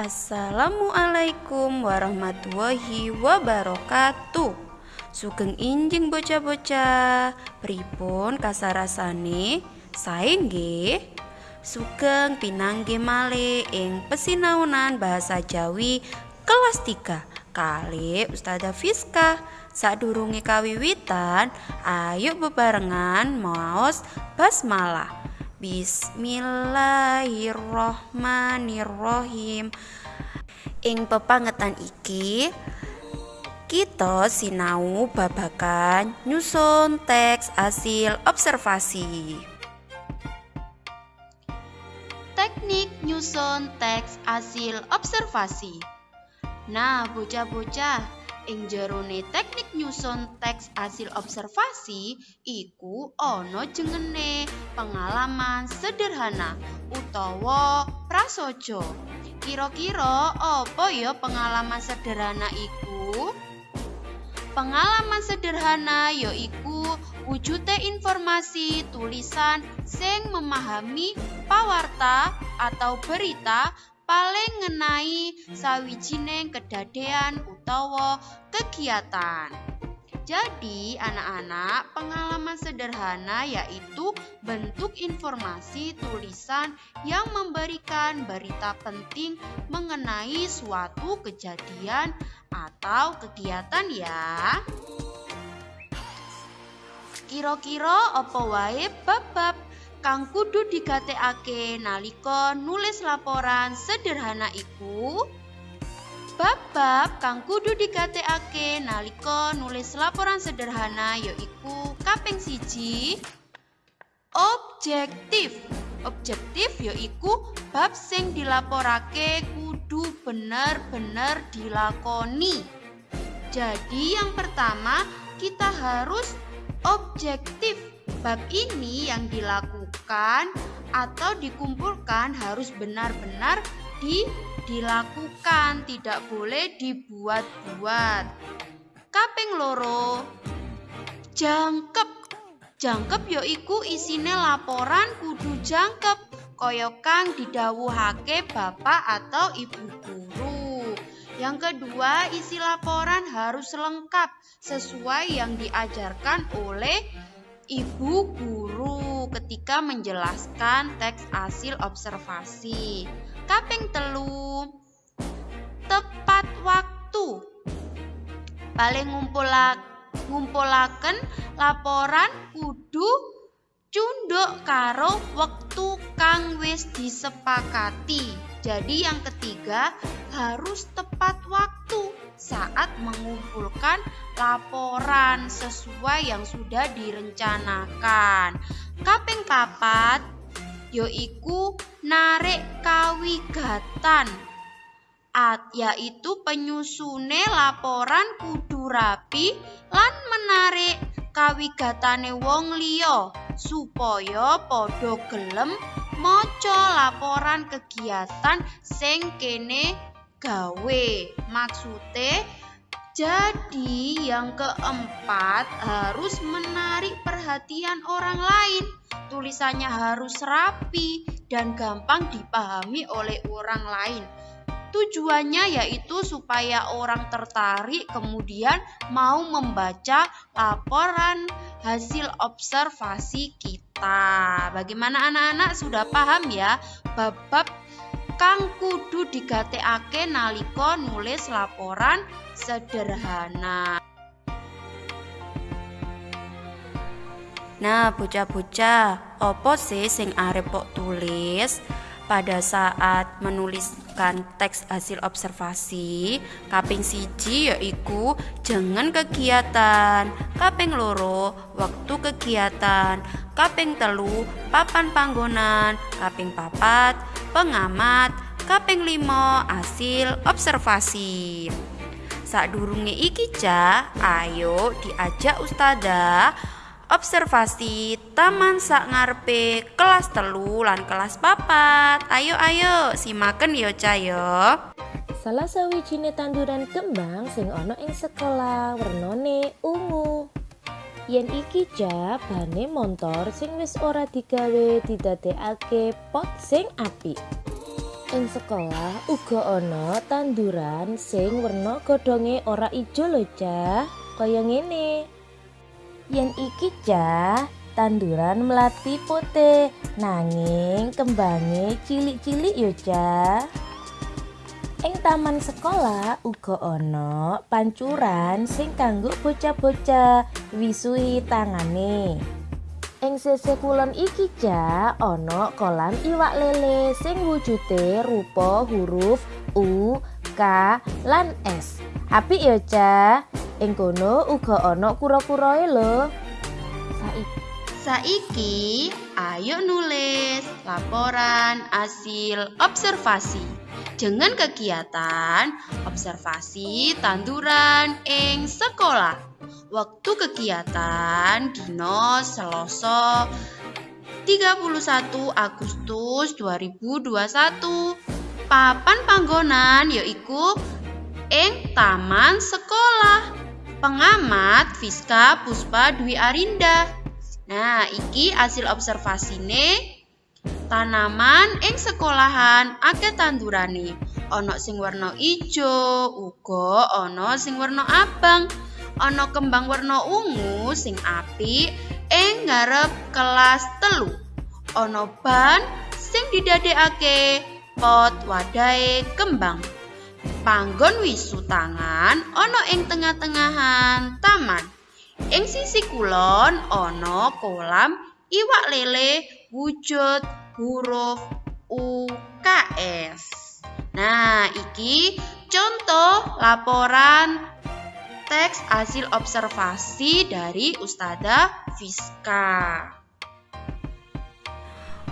Assalamualaikum warahmatullahi wabarakatuh. Sugeng injing bocah-bocah, pripun kasarasane? Sae nggih? Sugeng pinangge male ing pesinaunan bahasa Jawi kelas 3 kali Ustazah Fiska. Sadurunge kawiwitan, ayo bebarengan maos basmalah. Bismillahirrohmanirrohim. Ing pepangetan iki kita sinau babakan nyusun teks hasil observasi. Teknik nyusun teks hasil observasi. Nah, bocah-bocah, ing jerone teknik nyusun teks hasil observasi iku ana jengene pengalaman sederhana utawa prasojo kira-kira apa ya pengalaman sederhana iku? Pengalaman sederhana yaiku wujute informasi tulisan sing memahami pawarta atau berita paling ngenai sawijining kedadean utawa kegiatan. Jadi, anak-anak, pengalaman sederhana yaitu bentuk informasi tulisan yang memberikan berita penting mengenai suatu kejadian atau kegiatan ya. Kira-kira apa wae bab-bab kang kudu digatekake nalika nulis laporan sederhana iku. Bab-bab kang kudu digatekake nalika nulis laporan sederhana yaiku kaping siji. Objektif. Objektif yaiku bab sing dilaporake kudu bener-bener dilakoni. Jadi yang pertama kita harus objektif bab ini yang dilakukan atau dikumpulkan harus benar-benar di, dilakukan, tidak boleh dibuat-buat. Kaping loro, jangkep. Jangkep yaiku isine laporan kudu jangkep kaya kang didhawuhake bapak atau ibu guru. Yang kedua, isi laporan harus lengkap sesuai yang diajarkan oleh ibu guru ketika menjelaskan teks hasil observasi. Kaping telu, tepat waktu. Paling ngumpulak ngumpulaken laporan kudu cunduk karo wektu kang wis disepakati. Jadi yang ketiga harus tepat waktu saat mengumpulkan laporan sesuai yang sudah direncanakan. Kaping papat yaiku narik kawigatan at yaitu penyusune laporan kudu rapi lan menarik kawigatane wong liya supaya padha gelem maca laporan kegiatan sing kene gawe. Maksudnya jadi yang keempat harus menarik perhatian orang lain. Tulisannya harus rapi dan gampang dipahami oleh orang lain. Tujuannya yaitu supaya orang tertarik kemudian mau membaca laporan hasil observasi kita. Bagaimana anak-anak sudah paham ya bab-bab kang kudu digatekake nalika nulis laporan sederhana. Nah, bocah-bocah, opo sih sing arep kok tulis pada saat menuliskan teks hasil observasi kaping siji yaiku jangan kegiatan kaping loro waktu kegiatan kaping telu papan panggonan kaping papat pengamat kaping limo hasil observasi. Sadurunge iki ca ayo diajak ustada observasi taman sak ngarepe kelas telu lan kelas papat ayo ayo simaken yo ca yo salah sawijine tanduran kembang sing ana ing sekolah wernone ungu yen iki ja bane montor sing wis ora digawe didadekake pot sing apik Ing sekolah uga ana tanduran sing werna godhonge ora ijo lho, Cah. Kaya ngene. Yen iki, Cah, tanduran melati putih, nanging kembange cilik-cilik yo, Cah. Ing taman sekolah uga ana pancuran sing kanggo bocah-bocah wisuhi tangane. Ing sisih kulon iki ja ana kolam iwak lele sing wujude rupa huruf U, K, lan S. Apik ya, Ca. Ing kono uga ana kura-kurae lho. Saiki Saiki ayo nulis laporan hasil observasi dengan kegiatan observasi tanduran ing sekolah. Waktu kegiatan Dino Seloso 31 Agustus 2021. Papan panggonan yaiku ing taman sekolah. Pengamat Fiska Puspa Dwi Arinda. Nah, iki hasil observasine tanaman ing sekolahan akeh tandurane. Ana sing warna ijo, uga ana sing warna abang ana kembang warna ungu sing apik ing ngarep kelas telu. Ana ban sing didadekake pot wadahe kembang. Panggon wisu tangan ana ing tengah-tengahan taman. Ing sisi kulon ana kolam iwak lele wujud huruf UKS. Nah, iki contoh laporan teks hasil observasi dari Ustazah Fiska.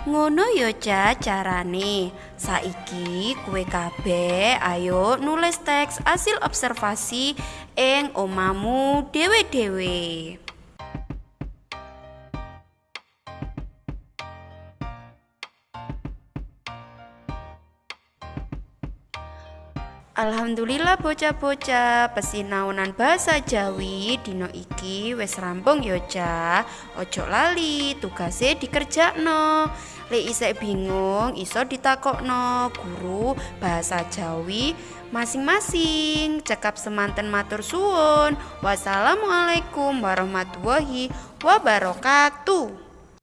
Ngono yo ca carane. Saiki kue kabeh ayo nulis teks hasil observasi ing omamu dewe-dewe. Alhamdulillah bocah-bocah pesinaunan bahasa Jawi dino iki wis rampung yo ca ojo lali tugase dikerjakno lek isek bingung iso ditakokno guru bahasa Jawi masing-masing. Cekap semanten matur suwun. Wassalamualaikum warahmatullahi wabarakatuh